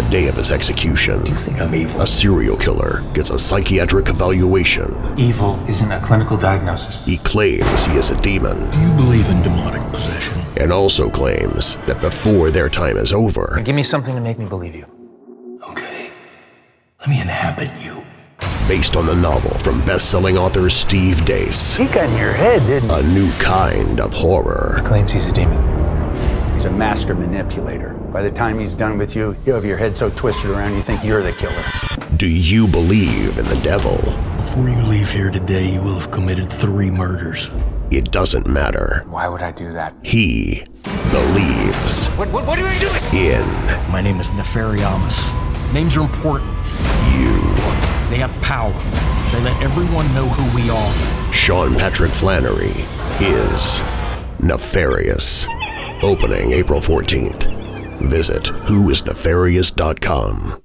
the day of his execution, Do You think I'm evil? a serial killer gets a psychiatric evaluation. Evil isn't a clinical diagnosis. He claims he is a demon Do you believe in demonic possession? and also claims that before their time is over, Give me something to make me believe you. Okay. Let me inhabit you. based on the novel from best-selling author Steve Deace, He got in your head, didn't a new kind of horror. Claims he's a demon. He's a master manipulator. By the time he's done with you, you'll have your head so twisted around you think you're the killer. Do you believe in the devil? Before you leave here today, you will have committed three murders. It doesn't matter. Why would I do that? He believes What, what, what are you doing? in My name is Nefariamus. Names are important. you. They have power. They let everyone know who we are. Sean Patrick Flanery is nefarious. Opening April 14th. Visit whoisnefarious.com.